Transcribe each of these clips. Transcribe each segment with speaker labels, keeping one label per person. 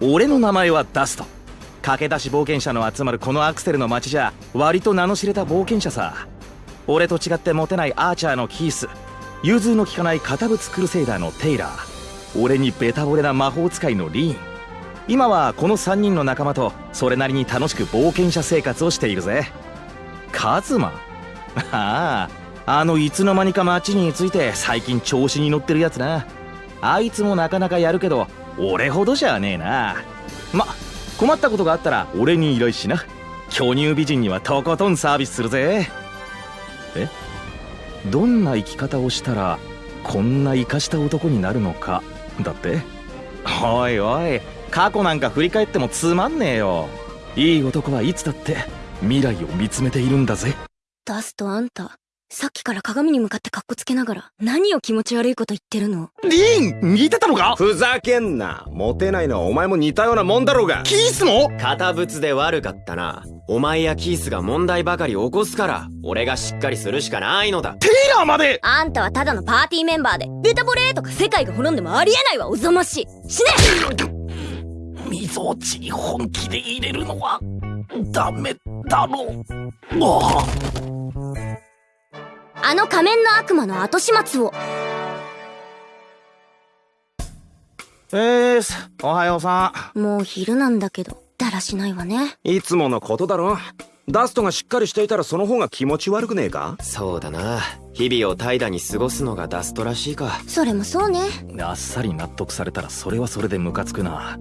Speaker 1: 俺の名前はダスト。駆け出し冒険者の集まるこのアクセルの街じゃ割と名の知れた冒険者さ。俺と違ってモテないアーチャーのキース。融通の利かない堅物クルセイダーのテイラー。俺にベタ惚れな魔法使いのリーン。今はこの3人の仲間とそれなりに楽しく冒険者生活をしているぜ。カズマ？あああのいつの間にか街について最近調子に乗ってるやつな。あいつもなかなかやるけど俺ほどじゃねえな。ま困ったことがあったら俺に依頼しな。巨乳美人にはとことんサービスするぜ。え？どんな生き方をしたらこんな生かした男になるのか。だって？おいおい過去なんか振り返ってもつまんねえよ。いい男はいつだって未来を見つめているんだぜ。
Speaker 2: ダストあんた。さっきから鏡に向かってカッコつけながら何を気持ち悪いこと言ってるの？
Speaker 1: リン！似てたのか？
Speaker 3: ふざけんな。モテないのはお前も似たようなもんだろうが。
Speaker 1: キースも？
Speaker 4: 堅物で悪かったな。お前やキースが問題ばかり起こすから俺がしっかりするしかないのだ。
Speaker 1: テイラーまで！
Speaker 2: あんたはただのパーティーメンバーでベタボレーとか世界が滅んでもありえないわおざましい。死ね！
Speaker 1: みぞおちに本気で入れるのはダメだろう。あ
Speaker 2: あの仮面の悪魔の後始末を。
Speaker 1: えーす。おはようさ
Speaker 2: もう昼なんだけどだらしないわね。
Speaker 3: いつものことだろ。ダストがしっかりしていたらその方が気持ち悪くねえか？
Speaker 4: そうだな。日々を怠惰に過ごすのがダストらしいか。
Speaker 2: それもそうね。
Speaker 1: んあっさり納得されたらそれはそれでムカつくな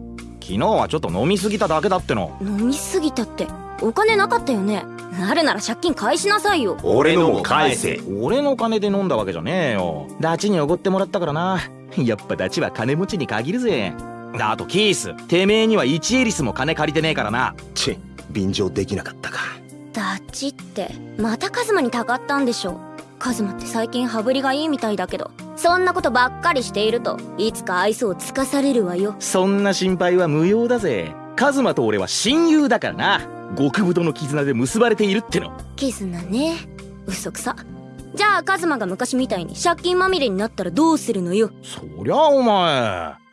Speaker 1: 昨日はちょっと飲みすぎただけだっての。
Speaker 2: 飲みすぎたってお金なかったよね。あるなら借金返しなさいよ。
Speaker 3: 俺のも返せ。
Speaker 1: 俺の金で飲んだわけじゃねえよ。ダチにおごってもらったからな。やっぱダチは金持ちに限るぜ。あとキース。てめえには1エリスも金借りてねえからな。
Speaker 3: チェ便乗できなかったか。
Speaker 2: ダチってまたカズマにたかったんでしょカズマって最近羽振りがいいみたいだけどそんなことばっかりしているといつか愛想をつかされるわよ。
Speaker 1: そんな心配は無用だぜ。カズマと俺は親友だからな。極太の絆で結ばれているっての。
Speaker 2: 絆ね。嘘くさ。じゃあカズマが昔みたいに借金まみれになったらどうするのよ。
Speaker 1: そりゃお前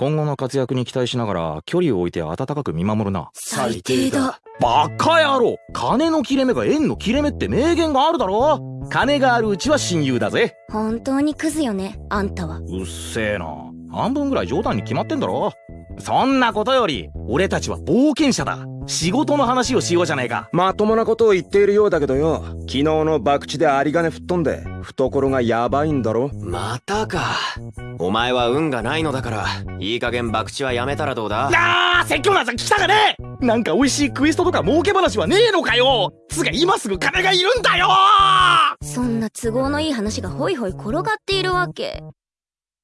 Speaker 1: 今後の活躍に期待しながら距離を置いて温かく見守るな。
Speaker 2: 最低だ。
Speaker 1: バカ野郎。金の切れ目が縁の切れ目って名言があるだろ。金があるうちは親友だぜ。
Speaker 2: 本当にクズよねあんたは。
Speaker 1: うっせえな。半分ぐらい冗談に決まってんだろ。そんなことより俺たちは冒険者だ仕事の話をしようじゃないか。
Speaker 3: まともなことを言っているようだけどよ。昨日の博打で有り金吹っ飛んで懐がヤバいんだろ。
Speaker 4: またか。お前は運がないのだからいい加減博打はやめたらどうだ？
Speaker 1: あー説教なんざ聞きたかね。えなんか美味しいクエストとか儲け話はねえのかよ。つが今すぐ金がいるんだよ。
Speaker 2: そんな都合のいい話がホイホイ転がっているわけ。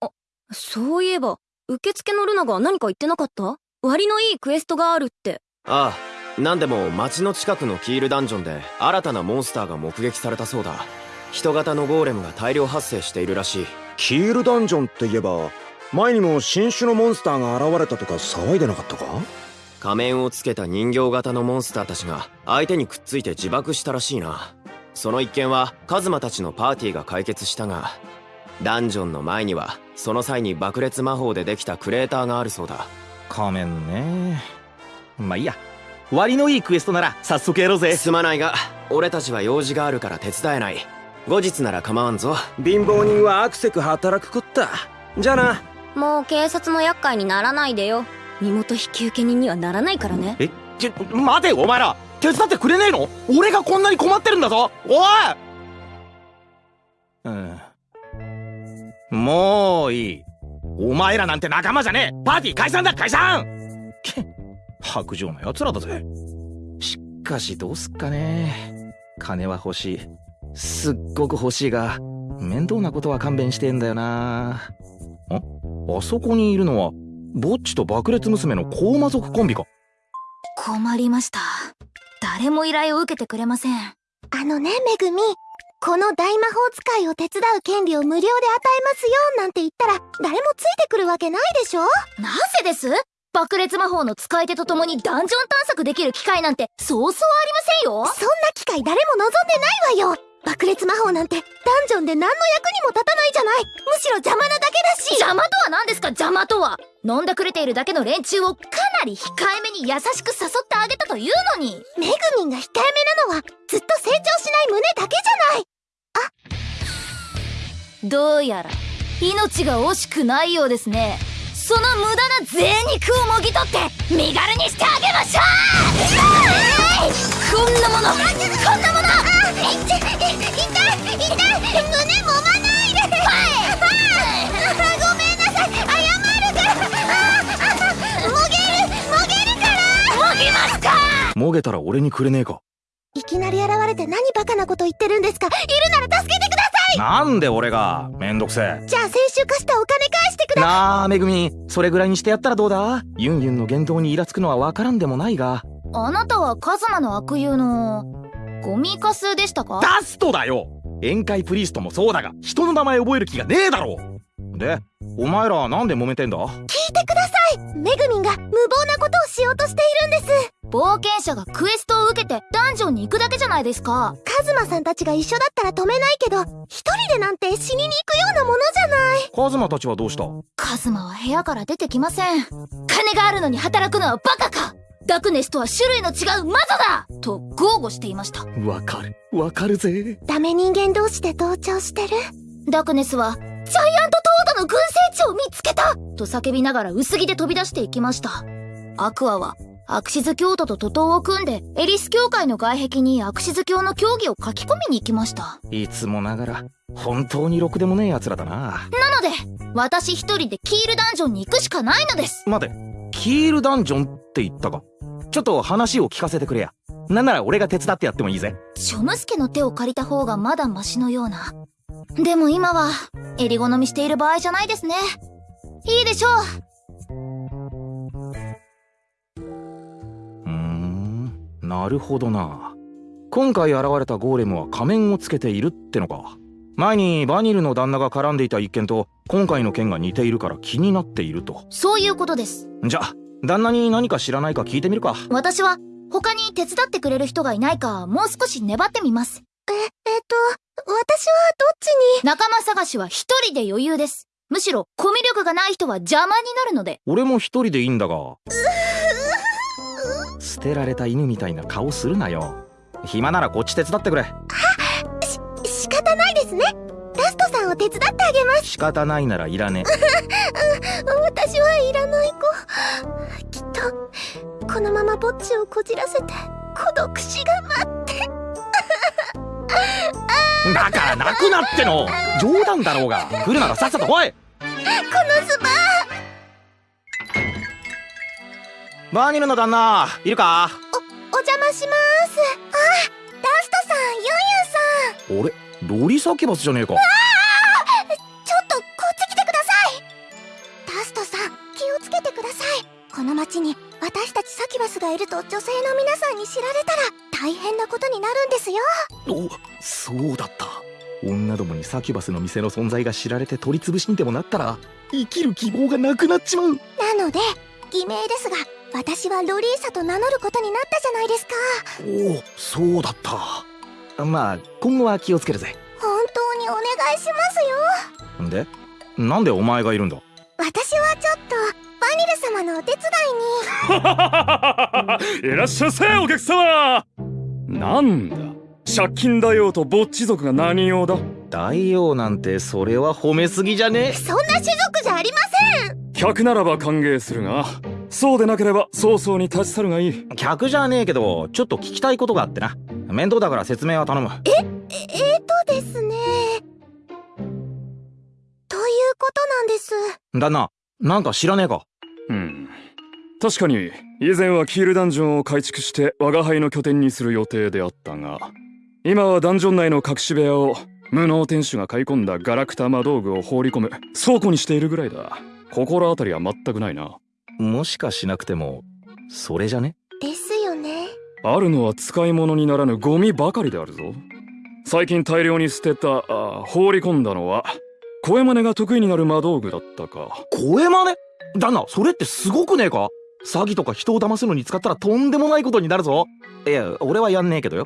Speaker 2: あそういえば受付のルナが何か言ってなかった？割のいいクエストがあるって
Speaker 4: ああ何でも町の近くのキールダンジョンで新たなモンスターが目撃されたそうだ。人型のゴーレムが大量発生しているらしい。
Speaker 3: キールダンジョンって言えば前にも新種のモンスターが現れたとか騒いでなかったか？
Speaker 4: 仮面をつけた人形型のモンスターたちが相手にくっついて自爆したらしいな。その一件はカズマたちのパーティーが解決したがダンジョンの前にはその際に爆裂魔法でできたクレーターがあるそうだ。
Speaker 1: 仮面ねまあいいや。割のいいクエストなら早速やろうぜ。
Speaker 4: すまないが俺たちは用事があるから手伝えない。後日なら構わんぞ。
Speaker 3: 貧乏人はアクセク働くこった。じゃあな。
Speaker 2: もう警察の厄介にならないでよ。身元引受人にはならないからね。
Speaker 1: えちょ待てお前ら。手伝ってくれねえの？俺がこんなに困ってるんだぞ。おい！うん。もういい。お前らなんて仲間じゃねえ。パーティー解散だ解散白状な奴らだぜ。しかしどうすっかね。金は欲しい。すっごく欲しいが面倒なことは勘弁してんだよな。ああそこにいるのはぼっちと爆裂娘の高魔族コンビか。
Speaker 5: 困りました。誰も依頼を受けてくれません。
Speaker 6: あのねめぐみ。この大魔法使いを手伝う権利を無料で与えますよなんて言ったら誰もついてくるわけないでしょ。
Speaker 5: なぜです？爆裂魔法の使い手と共にダンジョン探索できる機会なんてそうそうありませんよ。
Speaker 6: そんな機会誰も望んでないわよ。爆裂魔法なんてダンジョンで何の役にも立たないじゃない。むしろ邪魔なだけだし。
Speaker 5: 邪魔とは何ですか？邪魔とは。飲んだくれているだけの連中をかなり控えめに優しく誘ってあげたというのに。
Speaker 6: めぐみんが控えめなのはずっと成長しない胸だけじゃない。
Speaker 5: どうやら命が惜しくないようですねその無駄な贅肉をもぎ取って身軽にしてあげましょう!こんなもの。こんなもの。
Speaker 6: い痛い。痛い。痛い。胸揉まないで。ごめんなさい。謝るからああもげるもげるから。
Speaker 5: もぎますか
Speaker 1: もげたら。俺にくれねえか
Speaker 6: いきなり現れて何バカなこと言ってるんですか？いるなら助けてくださ
Speaker 1: なんで俺が？めんどくせえ。
Speaker 6: いじゃあ先週貸したお金返してくだ
Speaker 1: なあめぐみ。それぐらいにしてやったらどうだ？ユンユンの言動にイラつくのは分からんでもないが。
Speaker 5: あなたはカズマの悪友の。ゴミカスでしたか？
Speaker 1: ダストだよ！宴会プリーストもそうだが人の名前覚える気がねえだろでお前らなんで揉めてんだ？
Speaker 6: 聞いてくださいめぐみんが無謀なことをしようとしているんです。
Speaker 5: 冒険者がクエストを受けてダンジョンに行くだけじゃないですか。
Speaker 6: カズマさんたちが一緒だったら止めないけど一人でなんて死にに行くようなものじゃない。
Speaker 1: カズマたちはどうした？
Speaker 5: カズマは部屋から出てきません。金があるのに働くのはバカか。ダクネスとは種類の違う魔女だ。と豪語していました。
Speaker 1: わかる。わかるぜ。
Speaker 6: ダメ人間同士で同調してる。
Speaker 5: ダクネスはジャイアントトードの群生地を見つけた。と叫びながら薄着で飛び出していきました。アクアはアクシズ教徒と徒党を組んでエリス教会の外壁にアクシズ教の教義を書き込みに行きました。
Speaker 1: いつもながら本当にろくでもねえ奴らだな。
Speaker 5: なので私一人でキールダンジョンに行くしかないのです。
Speaker 1: 待てキールダンジョンって言ったか。ちょっと話を聞かせてくれや。なんなら俺が手伝ってやってもいいぜ。
Speaker 5: チョムスケの手を借りた方がまだマシのようなでも今は襟好みしている場合じゃないですね。いいでしょう。
Speaker 1: うーん。なるほどな。今回現れたゴーレムは仮面をつけているってのか。前にバニルの旦那が絡んでいた一件と今回の件が似ているから気になっていると。
Speaker 5: そういうことです。
Speaker 1: じゃあ旦那に何か知らないか聞いてみるか。
Speaker 5: 私は他に手伝ってくれる人がいないかもう少し粘ってみます。
Speaker 6: ええっと私はどっちに？
Speaker 5: 仲間探しは一人で余裕です。むしろコミュ力がない人は邪魔になるので。
Speaker 1: 俺も一人でいいんだが。捨てられた犬みたいな顔するなよ。暇ならこっち手伝ってくれ。
Speaker 6: 仕方ないですね。ラストさんを手伝ってあげます。
Speaker 1: 仕方ないならいらね
Speaker 6: 私はいらない子。きっとこのままぼっちをこじらせて孤独死が待って。
Speaker 1: えだから泣くなっての。冗談だろうが。来るならさっさと来い。
Speaker 6: このズバ
Speaker 1: バーニルの旦那いるか？
Speaker 6: お邪魔します。あラストさんユンユンさん。
Speaker 1: 俺ロリサキバスじゃねえか。
Speaker 6: ちょっとこっち来てください。ラストさん気をつけてください。この町に私たちサキバスがいると女性の皆さんに知られたら大変なことになるんですよ。
Speaker 1: おそうだった。女どもにサキュバスの店の存在が知られて取り潰しにでもなったら生きる希望がなくなっちまう。
Speaker 6: なので偽名ですが私はロリーサと名乗ることになったじゃないですか。
Speaker 1: おおそうだった。まあ今後は気をつけるぜ。
Speaker 6: 本当にお願いしますよ。
Speaker 1: で？なんでお前がいるんだ？
Speaker 6: 私はちょっとバニル様のお手伝いに。
Speaker 7: いらっしゃいませお客様。なんだ。借金大王とぼっち族が何用だ。
Speaker 1: 大王なんてそれは褒めすぎじゃね。
Speaker 6: そんな種族じゃありません。
Speaker 7: 客ならば歓迎するが。そうでなければ早々に立ち去るがいい。
Speaker 1: 客じゃねえけどちょっと聞きたいことがあってな。面倒だから説明は頼む。
Speaker 6: ええーとですね。ということなんです。
Speaker 1: 旦那なんか知らねえか？
Speaker 7: うん確かに以前はキールダンジョンを改築して我が輩の拠点にする予定であったが今はダンジョン内の隠し部屋を無能店主が買い込んだガラクタ魔道具を放り込む倉庫にしているぐらいだ。心当たりは全くないな。
Speaker 1: もしかしなくてもそれじゃね？
Speaker 6: ですよね。
Speaker 7: あるのは使い物にならぬゴミばかりであるぞ。最近大量に捨てたあ放り込んだのは声真似が得意になる魔道具だったか。
Speaker 1: 声真似旦那それってすごくねえか？詐欺とか人を騙すのに使ったらとんでもないことになるぞ。いや俺はやんねえけどよ。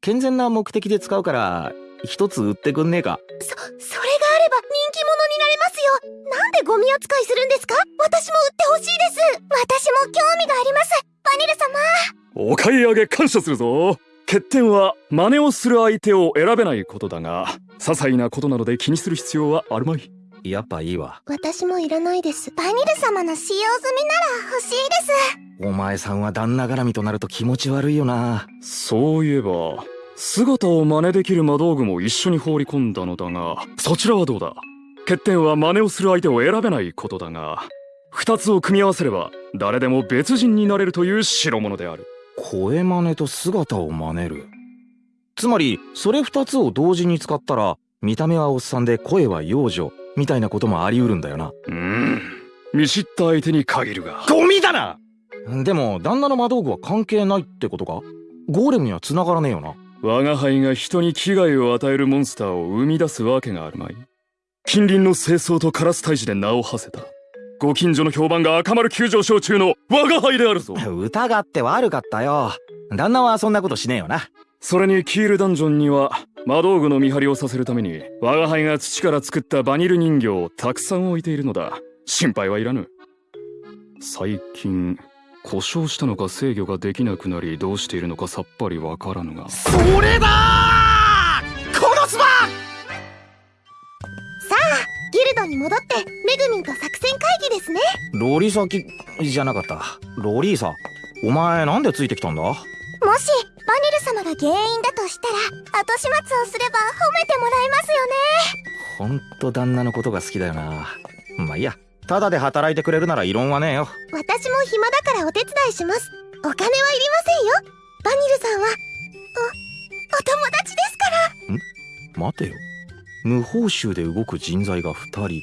Speaker 1: 健全な目的で使うから一つ売ってくんねえか。
Speaker 6: そ、それがあれば人気者になれますよ。なんでゴミ扱いするんですか？私も売ってほしいです。私も興味があります。バニル様。
Speaker 7: お買い上げ感謝するぞ。欠点は真似をする相手を選べないことだが些細なことなので気にする必要はあるまい
Speaker 1: やっぱいいわ。
Speaker 6: 私もいらないです。バニル様の使用済みなら欲しいです。
Speaker 1: お前さんは旦那絡みとなると気持ち悪いよな。
Speaker 7: そういえば姿を真似できる魔道具も一緒に放り込んだのだがそちらはどうだ？欠点は真似をする相手を選べないことだが二つを組み合わせれば誰でも別人になれるという代物である。
Speaker 1: 声真似と姿を真似る？つまりそれ二つを同時に使ったら見た目はおっさんで声は幼女みたいなこともあり得るんだよな。
Speaker 7: うーん。見知った相手に限るが。
Speaker 1: ゴミだな！でも旦那の魔道具は関係ないってことか？ゴーレムには繋がらねえよな。
Speaker 7: 我が輩が人に危害を与えるモンスターを生み出すわけがあるまい。近隣の清掃とカラス退治で名を馳せた。ご近所の評判が赤丸急上昇中の我が輩であるぞ。
Speaker 1: 疑って悪かったよ。旦那はそんなことしねえよな。
Speaker 7: それにキールダンジョンには魔道具の見張りをさせるために我が輩が土から作ったバニル人形をたくさん置いているのだ。心配はいらぬ。最近故障したのか制御ができなくなりどうしているのかさっぱりわからぬが。
Speaker 1: それだー！殺すば！
Speaker 6: ギルドに戻ってメグミンと作戦会議ですね。
Speaker 1: ロリサキじゃなかった。ロリーサお前なんでついてきたんだ？
Speaker 6: もしバニル様が原因だとしたら後始末をすれば褒めてもらえますよね。
Speaker 1: ほんと旦那のことが好きだよな。まあいいや。ただで働いてくれるなら異論はねえよ。
Speaker 6: 私も暇だからお手伝いします。お金はいりませんよ。バニルさんは。おお友達ですから。
Speaker 1: 待てよ。無報酬で動く人材が2人。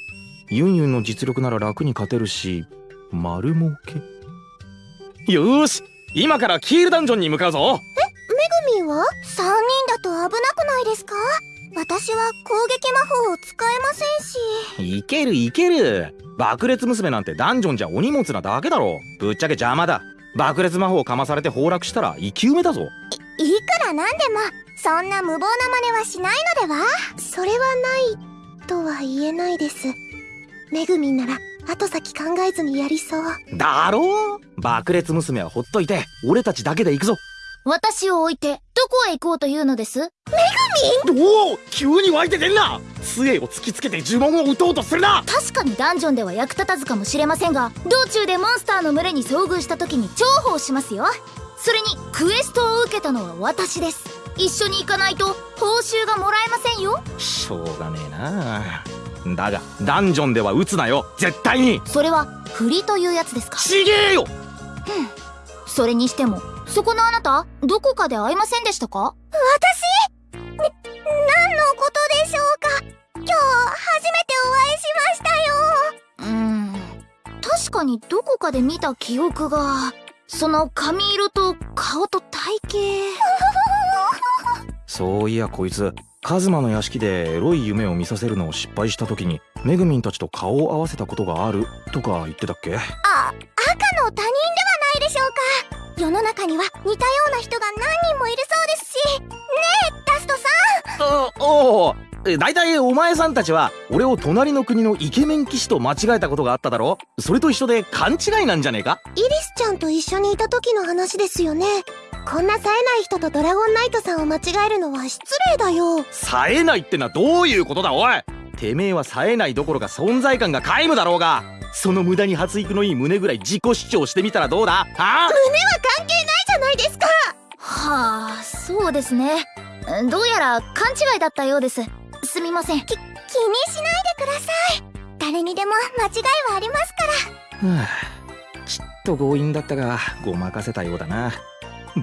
Speaker 1: ユンユンの実力なら楽に勝てるし丸儲け。よーし今からキールダンジョンに向かうぞ。
Speaker 6: メグミンは ?3 人だと危なくないですか？私は攻撃魔法を使えませんし。
Speaker 1: いけるいける。爆裂娘なんてダンジョンじゃお荷物なだけだろ。ぶっちゃけ邪魔だ。爆裂魔法かまされて崩落したら生き埋めだぞ。
Speaker 6: いくらなんでも。そんな無謀な真似はしないのでは？それはないとは言えないです。メグミンなら後先考えずにやりそう。
Speaker 1: だろう？爆裂娘はほっといて俺たちだけで行くぞ。
Speaker 5: 私を置いてどこへ行こうというのです？
Speaker 1: おお急に湧いて出んな！杖を突きつけて呪文を打とうとするな！
Speaker 5: 確かにダンジョンでは役立たずかもしれませんが道中でモンスターの群れに遭遇した時に重宝しますよ。それにクエストを受けたのは私です。一緒に行かないと報酬がもらえませんよ。
Speaker 1: しょうがねえなだがダンジョンでは撃つなよ。絶対に。
Speaker 5: それは振りというやつですか？
Speaker 1: ちげえよ！
Speaker 5: それにしてもそこのあなたどこかで会いませんでしたか？
Speaker 6: 私？ね、何のことでしょうか？今日初めてお会いしましたよ。
Speaker 5: うーん。確かにどこかで見た記憶がその髪色と顔と体型。
Speaker 1: そういやこいつカズマの屋敷でエロい夢を見させるのを失敗した時にメグミンたちと顔を合わせたことがあるとか言ってたっけ？
Speaker 6: あ、赤の他人ではないでしょうか。世の中には似たような人が何人もいるそうですし。ねえダストさん。
Speaker 1: あおおだいたいお前さんたちは俺を隣の国のイケメン騎士と間違えたことがあっただろ？それと一緒で勘違いなんじゃねえか？
Speaker 6: イリスちゃんと一緒にいた時の話ですよねこんな冴えない人とドラゴンナイトさんを間違えるのは失礼だよ。
Speaker 1: 冴えないってのはどういうことだ？おい。てめえは冴えないどころか存在感が皆無だろうが。その無駄に発育のいい胸ぐらい自己主張してみたらどうだ？はあ？
Speaker 6: 胸は関係ないじゃないですか。
Speaker 5: はあそうですね。どうやら勘違いだったようです。すみません。
Speaker 6: 気にしないでください。誰にでも間違いはありますから。
Speaker 1: は あちっと強引だったがごまかせたようだな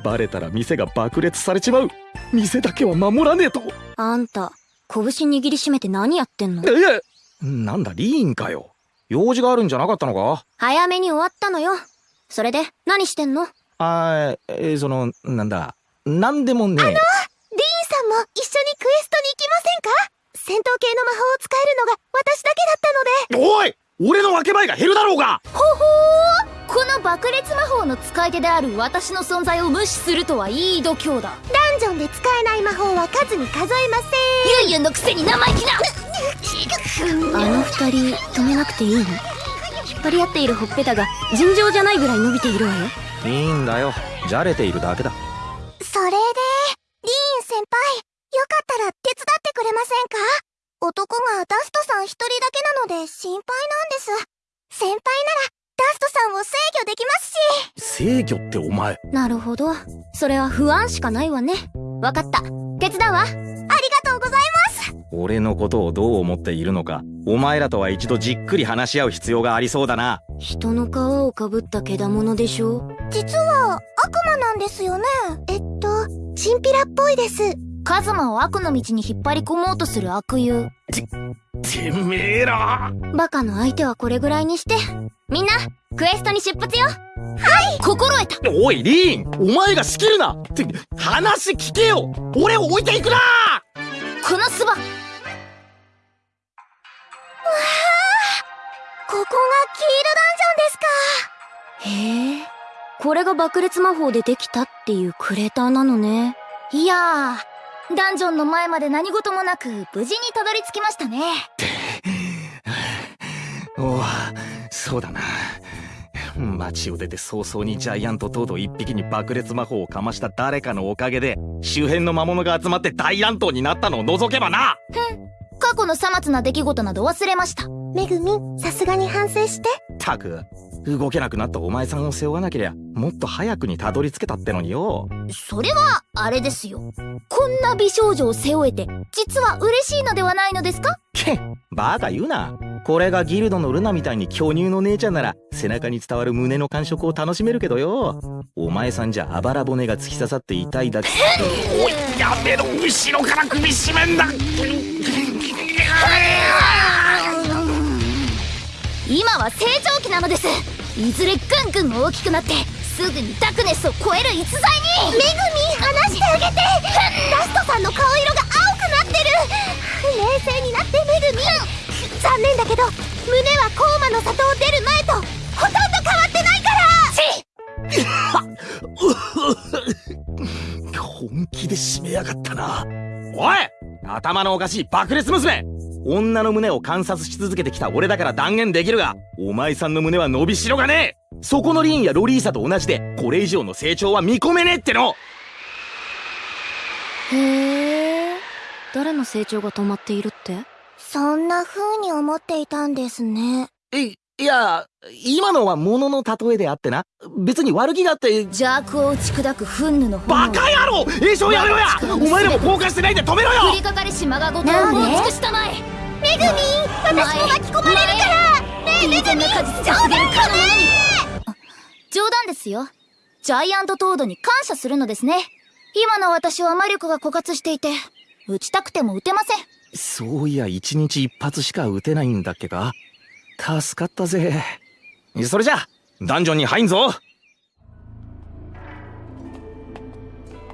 Speaker 1: バレたら店が爆裂されちまう。店だけは守らねえと。
Speaker 2: あんた拳握りしめて何やってんの？
Speaker 1: えなんだリーンかよ。用事があるんじゃなかったのか？
Speaker 2: 早めに終わったのよ。それで何してんの？
Speaker 1: あーえーそのなんだなんでもねえ。
Speaker 6: リーンさんも一緒にクエストに行きませんか？戦闘系の魔法を使えるのが私だけだったので。
Speaker 1: おい俺の分け前が減るだろうが。
Speaker 5: ほほーこの爆裂魔法の使い手である私の存在を無視するとはいい度胸だ。
Speaker 6: ダンジョンで使えない魔法は数に数えませ
Speaker 5: ユンユンのくせに生意気な。
Speaker 2: あの二人止めなくていいの？引っ張り合っているほっぺたが尋常じゃないぐらい伸びているわよ。
Speaker 1: いいんだよ。じゃれているだけだ。
Speaker 6: んそれでリーン先輩。よかったら手伝ってくれませんか？男がダストさん一人だけなので心配なんです。先輩ならダストさんを制御
Speaker 1: ってお前。
Speaker 2: なるほど。それは不安しかないわね。わかった。手伝うわ。
Speaker 6: ありがとうございます。
Speaker 1: 俺のことをどう思っているのかお前らとは一度じっくり話し合う必要がありそうだな。
Speaker 2: 人の皮をかぶったけだものでしょ。
Speaker 6: 実は悪魔なんですよね。えっとチンピラっぽいです。
Speaker 5: カズマを悪の道に引っ張り込もうとする悪友。
Speaker 1: てめえら。
Speaker 2: バカの相手はこれぐらいにして。みんなクエストに出発よ
Speaker 5: 心得た。
Speaker 1: おいリーン。お前が仕切るな。って話聞けよ。俺を置いていくな。
Speaker 5: このスバ。
Speaker 6: ここがキールダンジョンですか。
Speaker 2: へえこれが爆裂魔法でできたっていうクレーターなのね。
Speaker 5: いやー。ダンジョンの前まで何事もなく無事にたどり着きましたね。
Speaker 1: おおそうだな街を出て早々にジャイアントトード一匹に爆裂魔法をかました誰かのおかげで周辺の魔物が集まって大乱闘になったのを除けばな。
Speaker 5: 過去のさまつな出来事など忘れました。
Speaker 6: めぐみんさすがに反省して。
Speaker 1: たく動けなくなったお前さんを背負わなけりゃもっと早くにたどり着けたってのによ。
Speaker 5: それはあれですよ。こんな美少女を背負えて実は嬉しいのではないのですか？
Speaker 1: けっバカ言うな。これがギルドのルナみたいに巨乳の姉ちゃんなら背中に伝わる胸の感触を楽しめるけどよ。お前さんじゃあばら骨が突き刺さって痛いだけ。おいやめろ。後ろから首絞めんだ
Speaker 5: 今は成長期なのです。いずれぐんぐん大きくなってすぐにダクネスを超える逸材に。
Speaker 6: めぐみん離してあげて。ダストさんの顔色が青くなってる。冷静になってめぐみ。ん残念だけど胸はコーマの里を出る前とほとんど変わってないから。
Speaker 1: 本気で締めやがったな。おい頭のおかしい爆裂娘女の胸を観察し続けてきた俺だから断言できるがお前さんの胸は伸びしろがねえ。そこのリーンやロリーサと同じでこれ以上の成長は見込めねえっての。
Speaker 2: へえ。誰の成長が止まっているって？
Speaker 6: そんな風に思っていたんですね。
Speaker 1: いいや今のは物の例えであってな。別に悪気があって。
Speaker 5: 邪悪を打ち砕く憤怒の
Speaker 1: バカ野郎！栄唱やめろや！お前らも放火してないで止めろよ！
Speaker 5: 降りかかりしまがごとを
Speaker 6: なんで？
Speaker 5: 大きくしたまえ
Speaker 6: めぐみん私も巻き込まれるから。ねえめぐみん
Speaker 5: 果実と告げるかの者にあ冗談ですよ。ジャイアントトードに感謝するのですね。今の私は魔力が枯渇していて打ちたくても打てません。
Speaker 1: そういや一日一発しか撃てないんだっけか。助かったぜ。それじゃあダンジョンに入んぞ。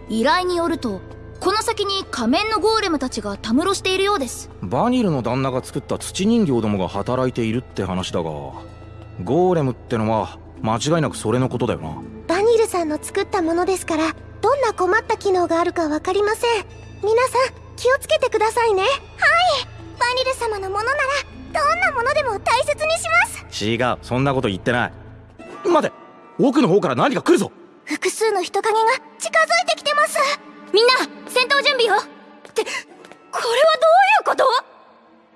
Speaker 5: 依頼によるとこの先に仮面のゴーレムたちがたむろしているようです。
Speaker 1: バニルの旦那が作った土人形どもが働いているって話だがゴーレムってのは間違いなくそれのことだよな。
Speaker 6: バニルさんの作ったものですからどんな困った機能があるかわかりません。皆さん気をつけてくださいね。はい。バニル様のものならどんなものでも大切にします。
Speaker 1: 違う。そんなこと言ってない。待て。奥の方から何か来るぞ。
Speaker 6: 複数の人影が近づいてきてます
Speaker 2: みんな戦闘準備よってこれはどういうこと？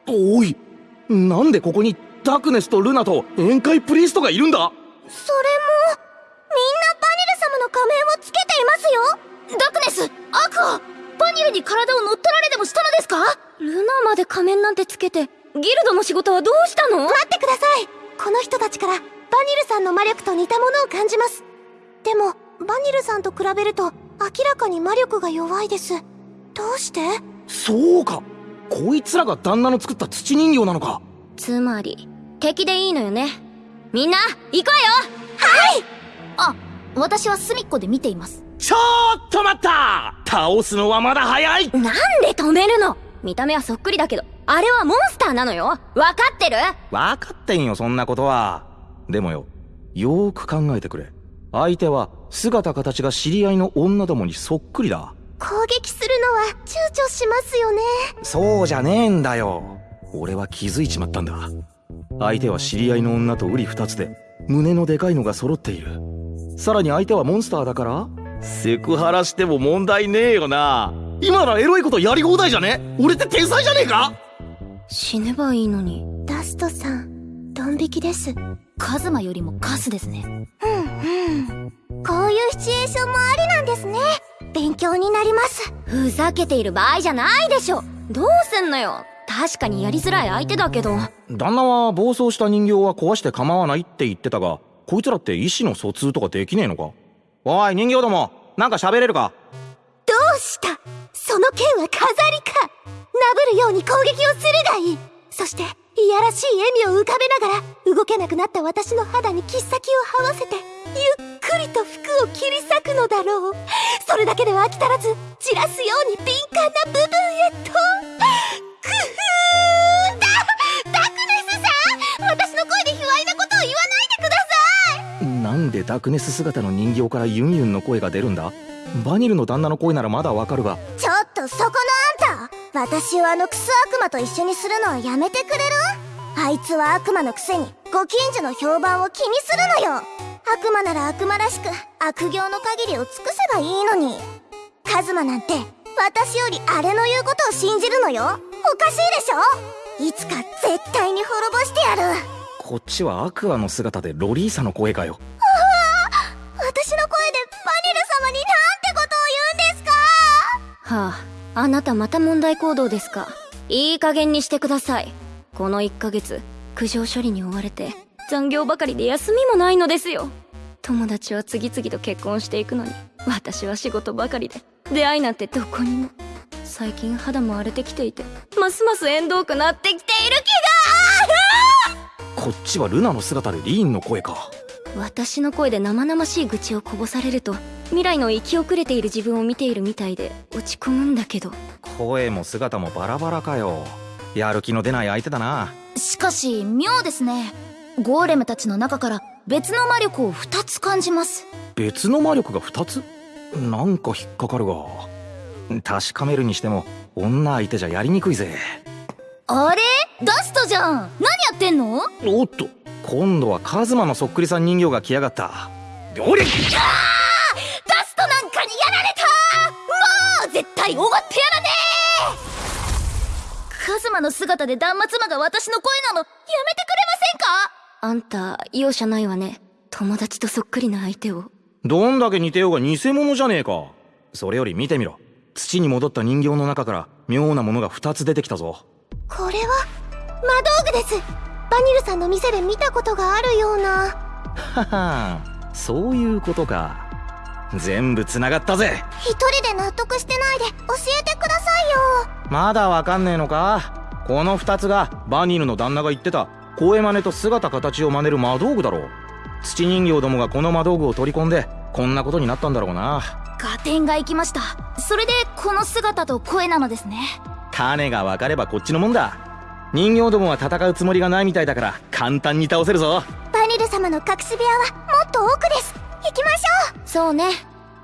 Speaker 1: おいなんでここにダクネスとルナと宴会プリーストがいるんだ？
Speaker 6: それもみんなバニル様の仮面をつけていますよ。
Speaker 5: ダクネスアクアバニルに体を乗っ取られでもしたのですか？
Speaker 2: ルナまで仮面なんてつけてギルドの仕事はどうしたの？
Speaker 6: 待ってください。この人たちからバニルさんの魔力と似たものを感じます。でもバニルさんと比べると明らかに魔力が弱いです。どうして？
Speaker 1: そうか。こいつらが旦那の作った土人形なのか。
Speaker 2: つまり敵でいいのよね。みんな行こ
Speaker 5: あ私は隅っこで見ています。
Speaker 1: ちょっと待った！倒すのはまだ早い！う
Speaker 2: よなんで止めるの？見た目はそっくりだけどあれはモンスターなのよ。わかってる？
Speaker 1: 分かってんよそんなことは。でもよよーく考えてくれ。相手は姿形が知り合いの女どもにそっくりだ。
Speaker 6: 攻撃するのは躊躇しますよね。
Speaker 1: そうじゃねえんだよ。俺は気づいちまったんだ。相手は知り合いの女と瓜二つで胸のでかいのが揃っている。さらに相手はモンスターだからセクハラしても問題ねえよな。今ならエロいことやり放題じゃね？俺って天才じゃねえか？
Speaker 2: 死ねばいいのに
Speaker 6: ダストさんドン引きです。
Speaker 5: カズマよりもカスですね。
Speaker 6: うんうん。こういうシチュエーションもありなんですね。勉強になります。
Speaker 2: ふざけている場合じゃないでしょ。どうすんのよ。確かにやりづらい相手だけど。
Speaker 1: 旦那は暴走した人形は壊して構わないって言ってたがこいつらって意思の疎通とかできねえのか？おい人形どもなんか喋れるか？
Speaker 6: どうした？その剣は飾りか？なぶるように攻撃をするがいい。そしていやらしい笑みを浮かべながら動けなくなった私の肌に切っ先を這わせてゆっくりと服を切り裂くのだろう。それだけでは飽き足らず散らすように敏感な部分へと。くふー。だダクネスさん！私の声で卑猥なことを言わないでください！
Speaker 1: なんでダクネス姿の人形からユンユンの声が出るんだ？バニルの旦那の声ならまだわかるが。
Speaker 6: ちょっとそこの私をあのクソ悪魔と一緒にするのはやめてくれる？あいつは悪魔のくせにご近所の評判を気にするのよ。悪魔なら悪魔らしく悪行の限りを尽くせばいいのに。カズマなんて私よりあれの言うことを信じるのよ。おかしいでしょ？いつか絶対に滅ぼしてやる。
Speaker 1: こっちはアクアの姿でロリーサの声かよ。
Speaker 6: 私の声でバニル様になんてことを言うんですか？
Speaker 2: はああなたまた問題行動ですか？いい加減にしてください。この1ヶ月苦情処理に追われて残業ばかりで休みもないのですよ。友達は次々と結婚していくのに私は仕事ばかりで出会いなんてどこにも。最近肌も荒れてきていてますます縁遠くなってきている気が
Speaker 1: こっちはルナの姿でリーンの声か。
Speaker 2: 私の声で生々しい愚痴をこぼされると未来の生き遅れている自分を見ているみたいで落ち込むんだけど。
Speaker 1: 声も姿もバラバラかよ。やる気の出ない相手だな。
Speaker 5: しかし妙ですね。ゴーレムたちの中から別の魔力を2つ感じます。
Speaker 1: 別の魔力が2つ？なんか引っかかるが。確かめるにしても女相手じゃやりにくいぜ。
Speaker 5: あれ？ダストじゃん。何やってんの？
Speaker 1: おっと今度はカズマのそっくりさん人形が来やがった。おりゃ
Speaker 5: ダストなんかにやられた。もう絶対終わってやらねえ。カズマの姿で断末魔が私の声なの。やめてくれませんか？
Speaker 2: あんた容赦ないわね。友達とそっくりな相手を。
Speaker 1: どんだけ似てようが偽物じゃねえか。それより見てみろ。土に戻った人形の中から妙なものが2つ出てきたぞ。
Speaker 6: これは魔道具ですバニルさんの店で見たことがあるような。
Speaker 1: ははそういうことか。全部つながったぜ。
Speaker 6: 一人で納得してないで教えてくださいよ。
Speaker 1: まだわかんねえのか？この2つがバニルの旦那が言ってた声真似と姿形を真似る魔道具だろう。土人形どもがこの魔道具を取り込んでこんなことになったんだろうな。
Speaker 5: 合点がいきました。それでこの姿と声なのですね。
Speaker 1: 種が分かればこっちのもんだ人形どもは戦うつもりがないみたいだから簡単に倒せるぞ。
Speaker 6: バニル様の隠し部屋はもっと奥です。行きましょう。
Speaker 2: そうね。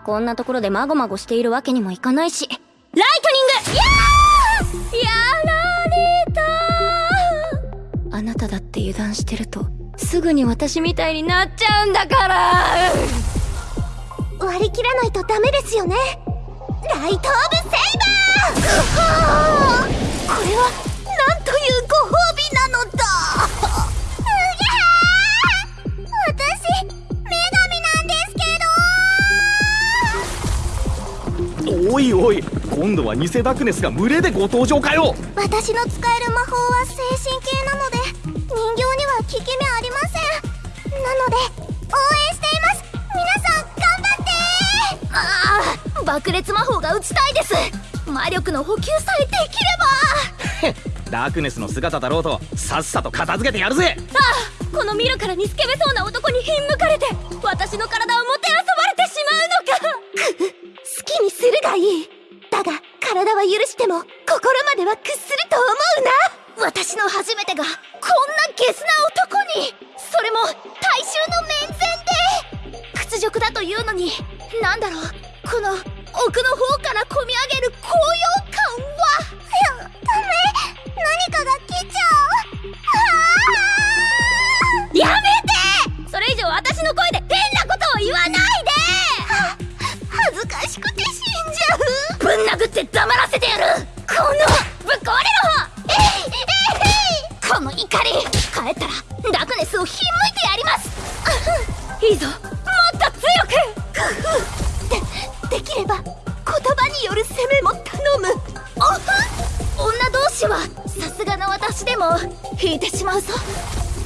Speaker 2: こんなところでまごまごしているわけにもいかないし。ライトニング!やられたあなただって油断してるとすぐに私みたいになっちゃうんだから!
Speaker 6: 割り切らないとダメですよね。ライト・オブ・セイバー!これはなんというご褒美なのだ。うぎゃー私女神なんですけ
Speaker 1: おいおい今度は偽ダクネスが群れでご登場かよ。
Speaker 6: ど私の使える魔法は精神系なので人形には効き目ありません。なので応援しています。皆さん頑張って
Speaker 5: ああ爆裂魔法が打ちたいです。魔力の補給さえできれば
Speaker 1: ダークネスの姿だろうとさっさと片付けてやるぜ。
Speaker 2: ああこの見るからにスケベそうな男にひんむかれて私の体をもてあそばれてしまうのか。
Speaker 6: 好きにするがいい。だが体は許しても心までは屈すると思うな。
Speaker 5: 私の初めてがこんなゲスな男に。それも大衆の面前というのになんだろう。この奥の方から込み上げる高揚感は。
Speaker 6: ダメ何かが来ちゃう。
Speaker 5: まうぞ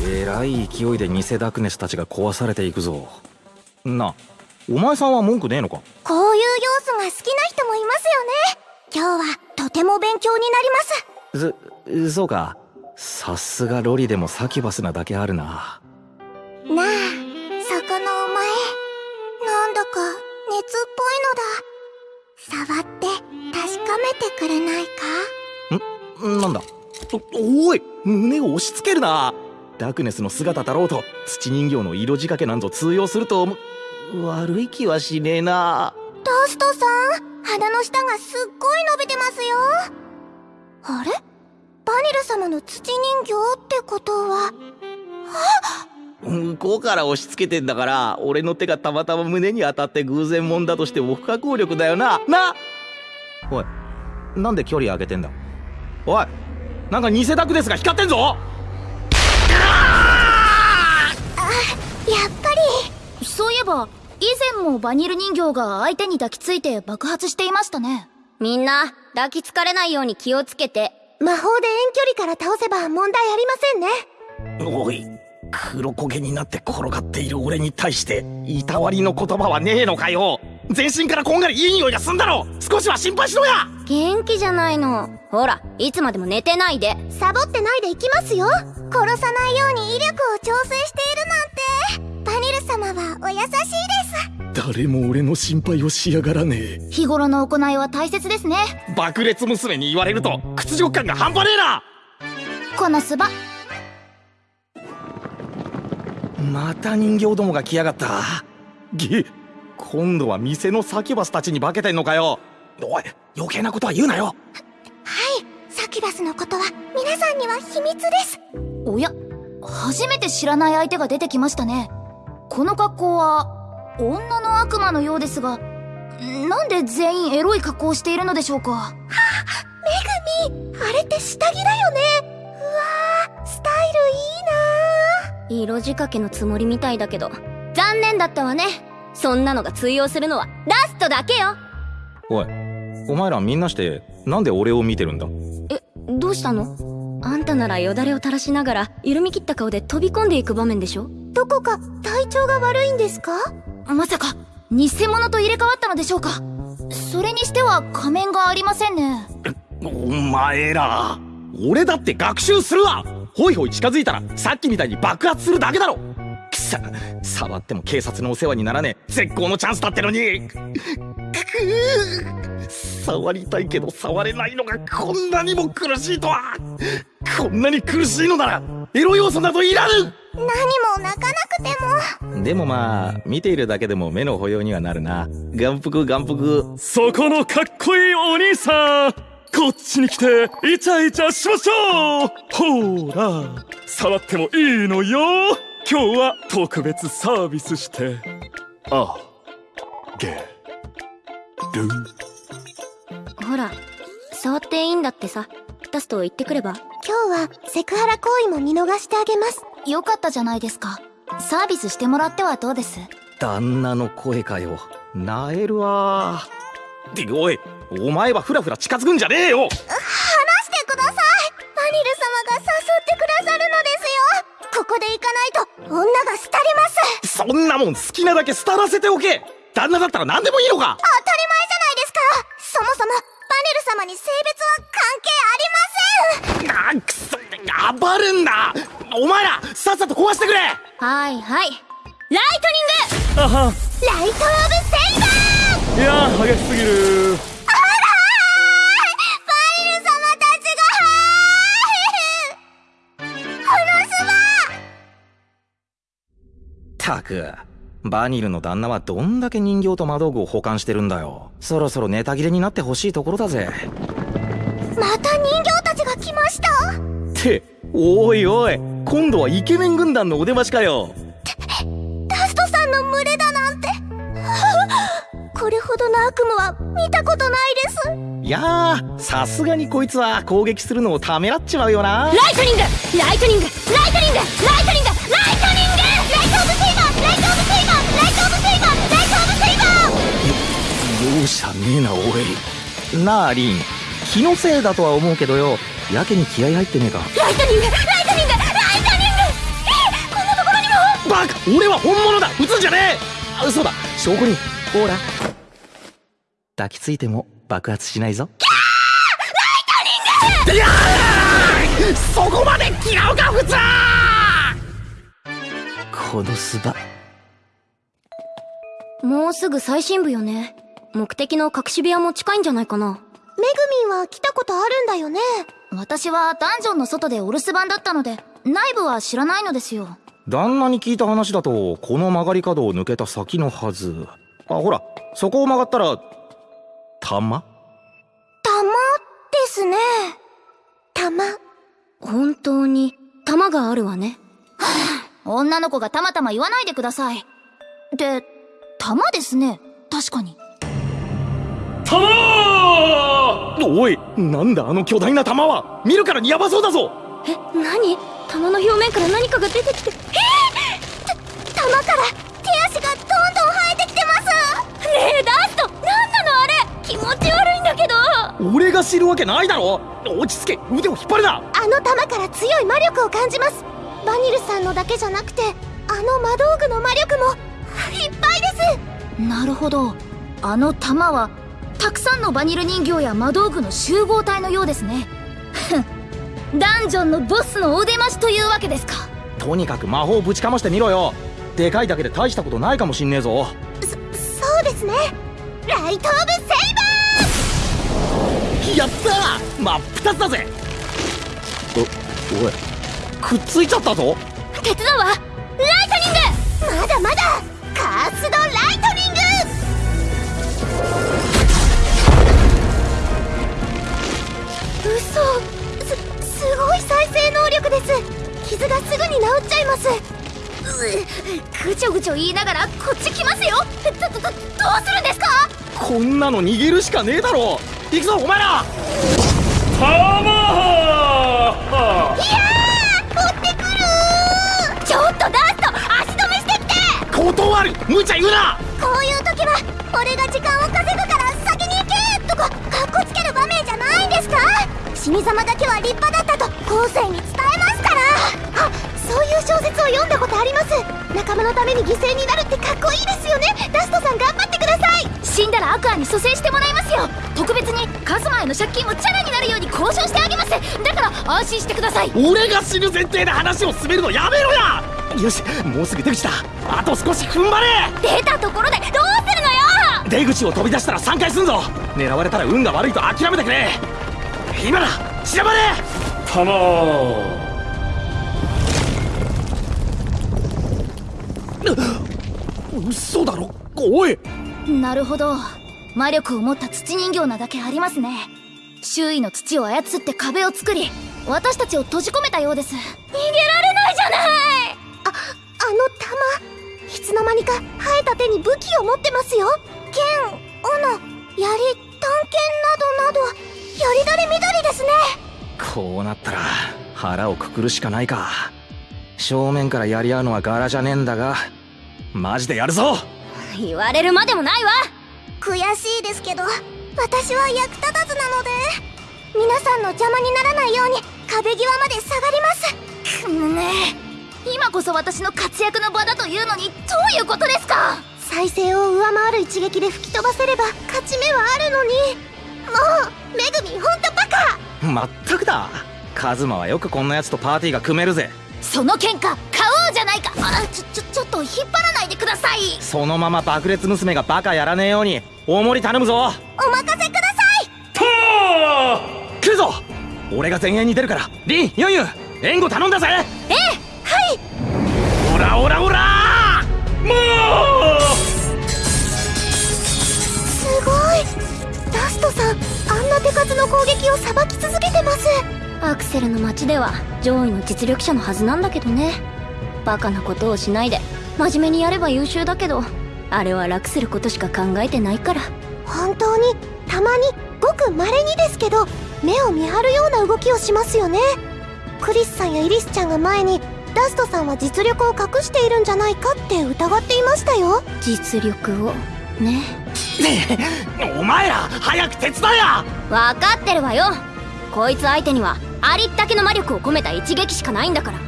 Speaker 1: えらい勢いで偽ダクネスたちが壊されていくぞ。なお前さんは文句ねえのか？
Speaker 6: こういう要素が好きな人もいますよね。今日はとても勉強になります。
Speaker 1: ずそうか。さすがロリでもサキュバスなだけあるな。
Speaker 6: なあそこのお前。なんだか熱っぽいのだ。触って確かめてくれないか？
Speaker 1: なんだ？おおい胸を押し付けるな。ダクネスの姿だろうと土人形の色仕掛けなんぞ通用すると思う。悪い気はしねえな。
Speaker 6: ダストさん鼻の下がすっごい伸びてますよ。あれ？バニル様の土人形ってことは？
Speaker 1: 向こうから押し付けてんだから俺の手がたまたま胸に当たって偶然もんだとしても不可抗力だよな。な！おいなんで距離上げてんだ？おいなんか偽ダクネスが光ってんぞ！
Speaker 6: やっぱり。
Speaker 5: そういえば以前もバニル人形が相手に抱きついて爆発していましたね。
Speaker 2: みんな抱きつかれないように気をつけて。
Speaker 6: 魔法で遠距離から倒せば問題ありませんね。
Speaker 1: おい黒焦げになって転がっている俺に対していたわりの言葉はねえのかよ全身からこんがりいい匂いがすんだろ少しは心配しろや。
Speaker 2: 元気じゃないの。ほらいつまでも寝てないで。
Speaker 6: サボってないでいきますよ。殺さないように威力を調整しているなんて。バニル様はお優しいです。
Speaker 1: 誰も俺の心配をしやがらね。
Speaker 5: 日頃の行いは大切ですね。
Speaker 1: え爆裂娘に言われると屈辱感が半端ねえな。
Speaker 5: このスバ。
Speaker 1: また人形どもが来やがった。げ今度は店のサキュバスたちに化けてんのかよ。おい余計なことは言うなよ。
Speaker 6: はいサキュバスのことは皆さんには秘密です。
Speaker 5: おや初めて知らない相手が出てきましたね。この格好は女の悪魔のようですがなんで全員エロい格好をしているのでしょうか？
Speaker 6: めぐみあれって下着だよね。うわースタイルいいな
Speaker 2: 色仕掛けのつもりみたいだけど。残念だったわねそんなのが通用するのはラストだけよ。
Speaker 1: おいお前らみんなしてなんで俺を見てるんだ？
Speaker 2: えどうしたの？あんたならよだれを垂らしながら緩み切った顔で飛び込んでいく場面でしょ？
Speaker 6: どこか体調が悪いんですか？
Speaker 5: まさか偽物と入れ替わったのでしょうか？それにしては仮面がありませんね。
Speaker 1: お前ら俺だって学習するわホイホイ近づいたらさっきみたいに爆発するだけだろくさ触っても警察のお世話にならねえ。絶好のチャンスだってのに。触りたいけど触れないのがこんなにも苦しいとは。こんなに苦しいのならエロ要素などいらぬ。
Speaker 6: 何も泣かなくても。
Speaker 1: でもまあ見ているだけでも目の保養にはなるな。眼福眼福。
Speaker 7: そこのかっこいいお兄さん。こっちに来てイチャイチャしましょう。ほら。触ってもいいのよ今日は特別サービスして。あげる
Speaker 2: ほら触っていいんだってさ。タスト言ってくれば。
Speaker 6: 今日はセクハラ行為も見逃してあげます。
Speaker 5: よかったじゃないですか。サービスしてもらってはどうです？
Speaker 1: 旦那の声かよ。なえるわでおい。お前はフラフラ近づくんじゃねえよんなもん好きなだけ廃らせておけ。旦那だったら何でもいいのか。
Speaker 6: 当たり前じゃないですか。そもそもバニル様に性別は関係ありません。
Speaker 1: あくそ暴るんだお前らさっさと壊してくれ。
Speaker 2: はいはい。ライトニング。
Speaker 7: あは。
Speaker 6: ライト・オブ・セイバー。
Speaker 7: いやー激しすぎる
Speaker 1: く。バニルの旦那はどんだけ人形と魔道具を保管してるんだよ。そろそろネタ切れになってほしいところだぜ。
Speaker 6: また人形たちが来ました。
Speaker 1: っておいおい。今度はイケメン軍団のお出ましかよ。
Speaker 6: ダストさんの群れだなんて。これほどの悪夢は見たことないです。
Speaker 1: いやーさすがにこいつは攻撃するのをためらっちまうよな。
Speaker 2: ライトニング！ライトニング！ライトニング！ライトニング
Speaker 1: 容赦ねえなおい。なあリン。気のせいだとは思うけどよ。やけに気合入ってねえか。
Speaker 2: ライトニングライトニングライトニング！えこんなところにも！
Speaker 1: バカ俺は本物だ。撃つんじゃねえ。あそうだ。証拠に。ほら。抱きついても爆発しないぞ。ライトニング！いやーそこまで嫌うか普通！このスバ。
Speaker 2: もうすぐ最深部よね目的の隠し部屋も近いんじゃないかな。
Speaker 6: めぐみんは来たことあるんだよね。
Speaker 5: 私はダンジョンの外でお留守番だったので内部は知らないのですよ。
Speaker 1: 旦那に聞いた話だとこの曲がり角を抜けた先のはず。あほらそこを曲がったら玉？
Speaker 6: 玉ですね。玉。
Speaker 2: 本当に弾があるわね。
Speaker 5: 女の子がたまたま言わないでください。で玉ですね。確かに
Speaker 1: おいなんだあの巨大な玉は。見るからにヤバそうだぞ!
Speaker 2: え何？弾の表面から何かが出てきて。
Speaker 6: 玉から手足がどんどん生えてきてます。
Speaker 2: ねえダスト何なのあれ？気持ち悪いんだけど。
Speaker 1: 俺が知るわけないだろ!落ち着け腕を引っ張るな!
Speaker 6: あの玉から強い魔力を感じます。バニルさんのだけじゃなくてあの魔道具の魔力も。いっぱいです。
Speaker 5: なるほど。あの玉はたくさんのバニル人形や魔道具の集合体のようですね。ダンジョンのボスのお出ましというわけですか。
Speaker 1: とにかく魔法ぶちかましてみろよ。でかいだけで大したことないかもしんねえぞ。
Speaker 6: そそうですね。ライト・オブ・セイバ
Speaker 1: やったー！真っ二つだぜ。おおい。くっついちゃったぞ。
Speaker 2: 手伝うわ。ライトニング！
Speaker 6: ーまだまだ！カースド・ライトニング嘘。すすごい再生能力です。傷がすぐに治っちゃいます。
Speaker 5: ぐちょぐちょ言いながらこっち来ますよ。どどどどうするんですか？
Speaker 1: こんなの逃げるしかねえだろ。行くぞお前ら。
Speaker 2: ちょっとダスト足止めしてきて。
Speaker 1: 断る。無茶言うな。
Speaker 6: こういう時は俺が時間を稼ぐから先に行けとかかっこつける場面じゃないんですか？死に様だけは立派だったと後世に伝えますから。あそういう小説を読んだことあります。仲間のために犠牲になるってかっこいいですよね。ダストさん頑張ってください。
Speaker 5: 死んだらアクアに蘇生してもらいますよ。特別にカズマへの借金をチャラになるように交渉してあげます。だから安心してください。
Speaker 1: 俺が死ぬ前提で話を進めるのやめろや。よしもうすぐ出口だ。あと少し踏ん張れ。
Speaker 2: 出たところでどうするのよ。
Speaker 1: 出口を飛び出したら3回すんぞ。狙われたら運が悪いと諦めてくれ今だ！散らばれ玉嘘だろ？おい！
Speaker 5: なるほど。魔力を持った土人形なだけありますね。周囲の土を操って壁を作り私たちを閉じ込めたようです。
Speaker 2: 逃げられないじゃない！
Speaker 6: ああの玉いつの間にか生えた手に武器を持ってますよ。剣斧槍探検などなど。よりどりみどりですね。
Speaker 1: こうなったら腹をくくるしかないか。正面からやり合うのは柄じゃねえんだがマジでやるぞ。
Speaker 2: 言われるまでもないわ。
Speaker 6: 悔しいですけど私は役立たずなので皆さんの邪魔にならないように壁際まで下がります。
Speaker 5: くむね。今こそ私の活躍の場だというのにどういうことですか？
Speaker 6: 再生を上回る一撃で吹き飛ばせれば勝ち目はあるのに。もうめぐみほんとバカ！
Speaker 1: まったくだ。カズマはよくこんなやつとパーティーが組めるぜ。
Speaker 5: その喧嘩買おうじゃないか！あちょちょちょっと引っ張らないでください！
Speaker 1: そのまま爆裂娘がバカやらねえように大盛り頼むぞ。
Speaker 6: お任せください！
Speaker 1: 来るぞ。俺が前衛に出るから。リンユンユン援護頼んだぜ。
Speaker 6: はい。
Speaker 1: オラオラオラ攻撃
Speaker 6: をさばき続けてます。
Speaker 2: アクセルの町では上位の実力者のはずなんだけどね。バカなことをしないで真面目にやれば優秀だけどあれは楽することしか考えてないから。
Speaker 6: 本当にたまにごくまれにですけど目を見張るような動きをしますよね。クリスさんやイリスちゃんが前にダストさんは実力を隠しているんじゃないかって疑っていましたよ。
Speaker 2: 実力を。ね。
Speaker 1: お前ら早く手伝えや！
Speaker 2: 分かってるわよ。こいつ相手にはありったけの魔力を込めた一撃しかないんだから。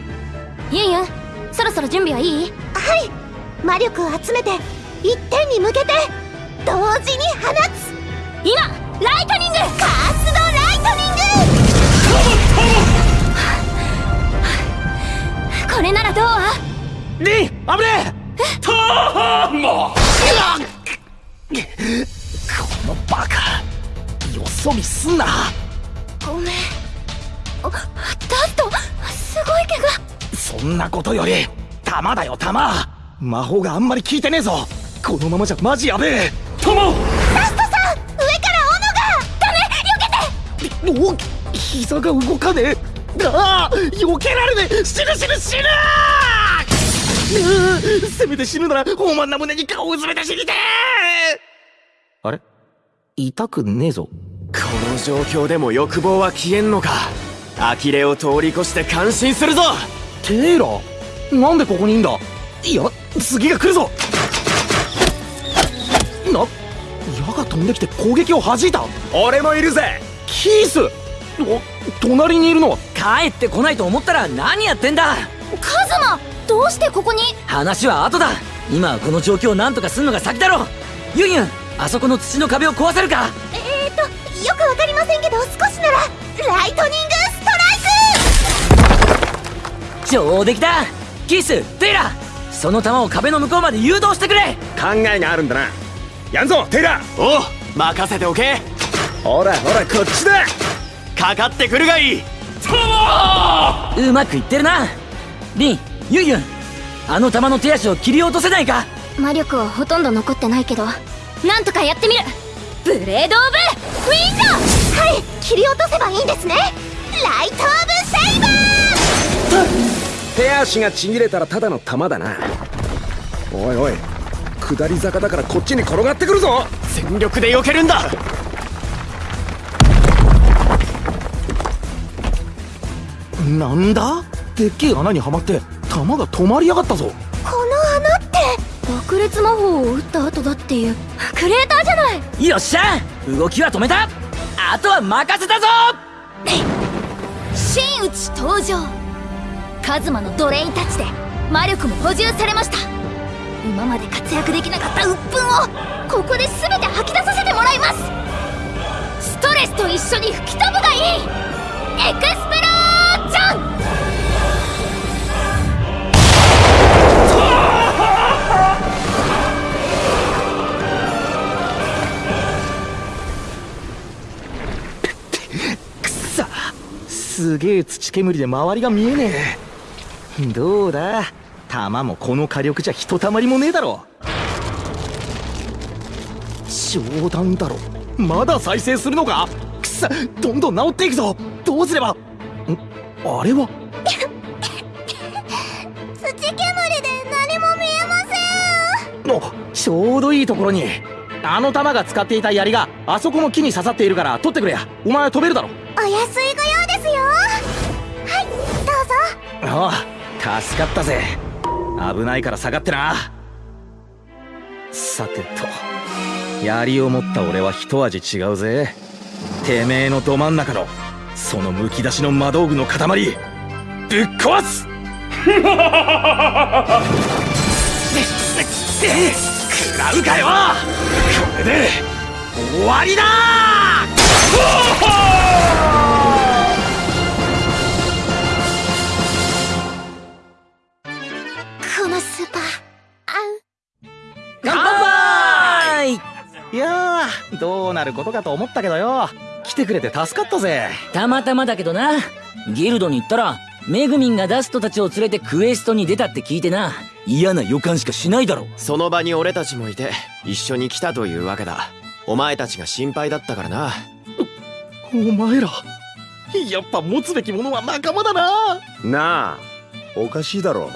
Speaker 2: ユンユンそろそろ準備はいい？
Speaker 6: はい。魔力を集めて一点に向けて同時に放つ。
Speaker 2: 今ライトニング！
Speaker 6: カースのライトニング！
Speaker 2: これならどう？
Speaker 1: リン危ねえ！とーもこのバカよそ見すんな。
Speaker 2: ごめん。あダストすごい怪我
Speaker 1: そんなことより弾だよ弾魔法があんまり効いてねえぞ。このままじゃマジやべえ。友。
Speaker 6: ダストさん上から斧が
Speaker 1: お膝が動かねえ。ああ避けられねえ。死ぬ死ぬ死ぬ。ううせめて死ぬなら豊満な胸に顔をうずめて死にてえあれ？痛くねえぞ。
Speaker 4: この状況でも欲望は消えんのか？呆れを通り越して感心するぞ！
Speaker 1: テイラなんでここにいんだ？いや次が来るぞ！な矢が飛んできて攻撃を弾いた？
Speaker 3: 俺もいるぜ！
Speaker 1: キース！お隣にいるのは？
Speaker 8: 帰ってこないと思ったら何やってんだ？
Speaker 2: カズマどうしてここに？
Speaker 8: 話は後だ！今はこの状況を何とかすんのが先だろ！ユンユンあそこの土の壁を壊せるか？
Speaker 6: えーとよくわかりませんけど少しならライトニングストライ
Speaker 8: 上出来だ！キース、テイラーその球を壁の向こうまで誘導してくれ！
Speaker 3: 考えがあるんだな。やんぞテイラ
Speaker 4: おう任せておけ。
Speaker 3: ほらほらこっちだ！
Speaker 4: かかってくるがいい。う
Speaker 8: まくいってるな！リンユンユンあの球の手足を切り落とせないか？
Speaker 2: 魔力はほとんど残ってないけどなんとかやってみる。ブレード・オブ・ウィンド
Speaker 6: はい。切り落とせばいいんですね。ライト・オブ・セイバー。
Speaker 3: 手足がちぎれたらただの弾だな。おいおい。下り坂だからこっちに転がってくるぞ。
Speaker 4: 全力で避けるんだ。
Speaker 1: なんだ？でっけえ穴にはまって弾が止まりやがったぞ
Speaker 2: 爆裂魔法を打った後だっていう。クレーターじゃない！
Speaker 8: よっしゃ！動きは止めた！あとは任せたぞ！
Speaker 5: 真打ち登場！カズマのドレインタッチで魔力も補充されました！今まで活躍できなかった鬱憤をここで全て吐き出させてもらいます！ストレスと一緒に吹き飛ぶがいい！エクスプ
Speaker 1: すげえ土煙で周りが見えねえ。どうだ？弾もこの火力じゃひとたまりもねえだろ。冗談だろ。まだ再生するのか？くっさどんどん治っていくぞ。どうすれば？ん？あれは？
Speaker 6: 土煙で何も見えません。
Speaker 1: おちょうどいいところに。あの弾が使っていた槍があそこの木に刺さっているから取ってくれや。お前飛べるだろ。
Speaker 6: お安いどうぞ
Speaker 1: ああ助かったぜ。危ないから下がってな。さてと槍を持った俺は一味違うぜ。てめえのど真ん中のそのむき出しの魔道具の塊ぶっ壊す！食らうかよ！これで終わりだ！どうなることかと思ったけどよ。来てくれて助かったぜ。
Speaker 8: たまたまだけどな。ギルドに行ったらメグミンがダストたちを連れてクエストに出たって聞いてな。嫌な予感しかしないだろ。
Speaker 4: その場に俺たちもいて一緒に来たというわけだ。お前たちが心配だったからな。
Speaker 1: お前らやっぱ持つべきものは仲間だな。
Speaker 3: なあおかしいだろ。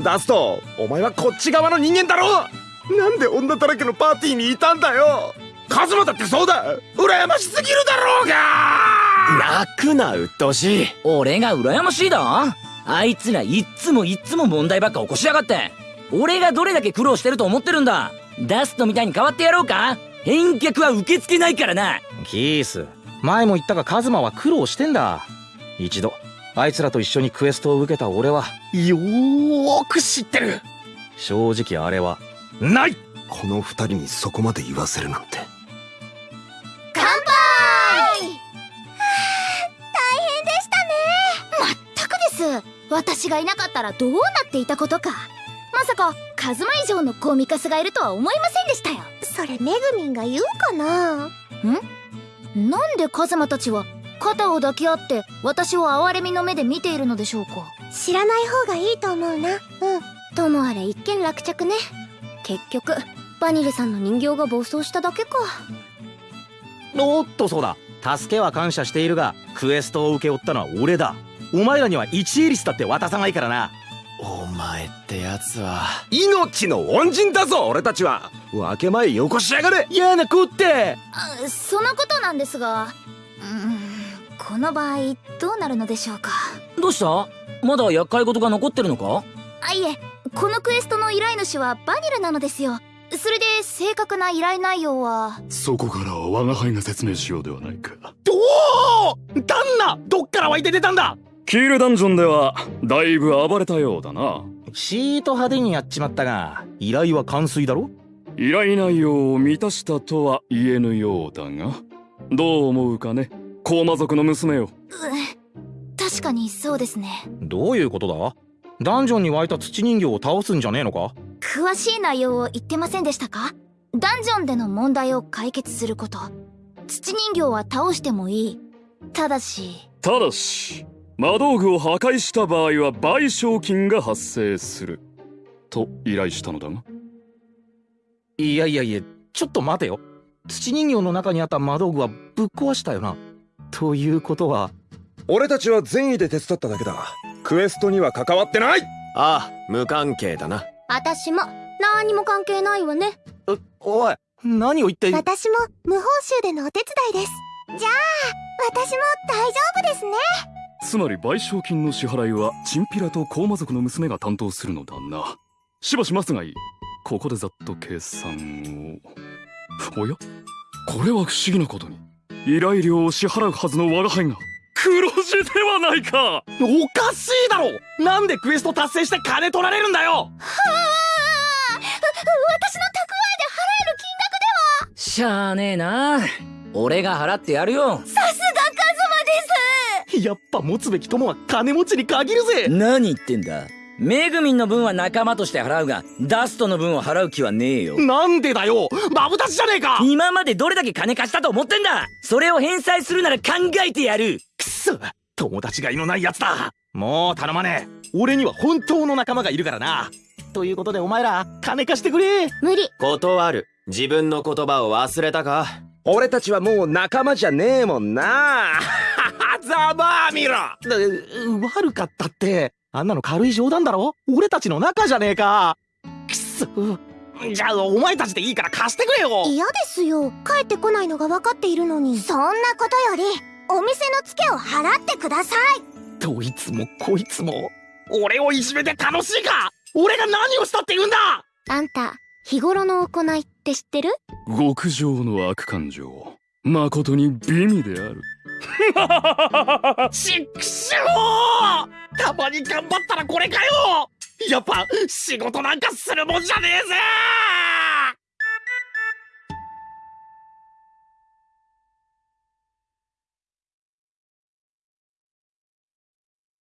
Speaker 3: ダストお前はこっち側の人間だろ。なんで女だらけのパーティーにいたんだよカズマだってそうだ。羨ましすぎるだろうが。
Speaker 4: 泣くなうっとうしい。
Speaker 8: 俺が羨ましいだ。あいつらいっつもいっつも問題ばっか起こしやがって。俺がどれだけ苦労してると思ってるんだ。ダストみたいに変わってやろうか。返却は受け付けないからな。
Speaker 1: キース前も言ったがカズマは苦労してんだ。一度あいつらと一緒にクエストを受けた俺はよーく知ってる。正直あれはない。
Speaker 3: この二人にそこまで言わせるなんて
Speaker 5: 私がいなかったらどうなっていたことか。まさかカズマ以上のコミカスがいるとは思いませんでしたよ。
Speaker 6: それめぐみんが言うかな。
Speaker 5: なんでカズマたちは肩を抱き合って私を哀れみの目で見ているのでしょうか。
Speaker 6: 知らない方がいいと思うな。うん。
Speaker 2: ともあれ一件落着ね。結局バニルさんの人形が暴走しただけか。
Speaker 1: おっとそうだ。助けは感謝しているがクエストを請け負ったのは俺だお前らには1エリスだって渡さないからな。
Speaker 4: お前ってやつは。
Speaker 3: 命の恩人だぞ俺たちは。分け前よこしやがれ。
Speaker 1: 嫌な子って。
Speaker 5: あそのことなんですが。うーんこの場合どうなるのでしょうか？
Speaker 8: どうした？まだ厄介事が残ってるのか？
Speaker 5: あいえこのクエストの依頼主はバニルなのですよ。それで正確な依頼内容は？
Speaker 7: そこからは我が輩が説明しようではないか。
Speaker 1: どう？旦那どっから湧いて出たんだ？
Speaker 7: キールダンジョンではだいぶ暴れたようだな。
Speaker 1: シート派手にやっちまったが依頼は完遂だろ？
Speaker 7: 依頼内容を満たしたとは言えぬようだが。どう思うかね？高魔族の娘よ
Speaker 5: 確かにそうですね。
Speaker 1: どういうことだ？ダンジョンに湧いた土人形を倒すんじゃねえのか？
Speaker 5: 詳しい内容を言ってませんでしたか？ダンジョンでの問題を解決すること。土人形は倒してもいい。ただした
Speaker 7: だし魔道具を破壊した場合は賠償金が発生する。と依頼したのだが。
Speaker 1: いやいやいやちょっと待てよ。土人形の中にあった魔道具はぶっ壊したよな。ということは。
Speaker 3: 俺たちは善意で手伝っただけだ。クエストには関わってない。
Speaker 4: ああ無関係だな。
Speaker 2: 私も。何にも関係ないわね。
Speaker 1: おい。何を言って
Speaker 6: 私も無報酬でのお手伝いです。じゃあ私も大丈夫ですね
Speaker 7: つまり賠償金の支払いはチンピラと高魔族の娘が担当するのだな。しばしますがいい。ここでざっと計算を。おや？これは不思議なことに。依頼料を支払うはずの我が輩が。黒字ではないか。
Speaker 1: おかしいだろ！なんでクエスト達成して金取られるんだよ！
Speaker 5: はあ。私の蓄えで払える金額
Speaker 8: しゃあねえな。俺が払ってやるよ。
Speaker 5: さ
Speaker 1: やっぱ持つべき友は金持ちに限るぜ。
Speaker 8: 何言ってんだ。メグミンの分は仲間として払うがダストの分を払う気はねえよ。
Speaker 1: なんでだよ。マブダチじゃねえか。
Speaker 8: 今までどれだけ金貸したと思ってんだ。それを返済するなら考えてやる。
Speaker 1: くそ。友達がいのないやつだ。もう頼まねえ。俺には本当の仲間がいるからな。ということでお前ら金貸してくれ。
Speaker 2: 無理。
Speaker 4: 断る。自分の言葉を忘れたか？
Speaker 3: 俺たちはもう仲間じゃねえもんなざまあみろ
Speaker 1: だ悪かったってあんなの軽い冗談だろ？俺たちの仲じゃねえか。くそ。じゃあお前たちでいいから貸してくれよ。
Speaker 6: 嫌ですよ。帰ってこないのが分かっているのに。そんなことよりお店のツケを払ってください。
Speaker 1: どいつもこいつも俺をいじめて楽しいか？俺が何をしたって言うんだ？
Speaker 2: あんた日頃の行いって知ってる？
Speaker 7: 極上の悪感情。誠に美味である
Speaker 1: ちっくしょうたまに頑張ったらこれかよやっぱ仕事なんかするもんじゃねえぜ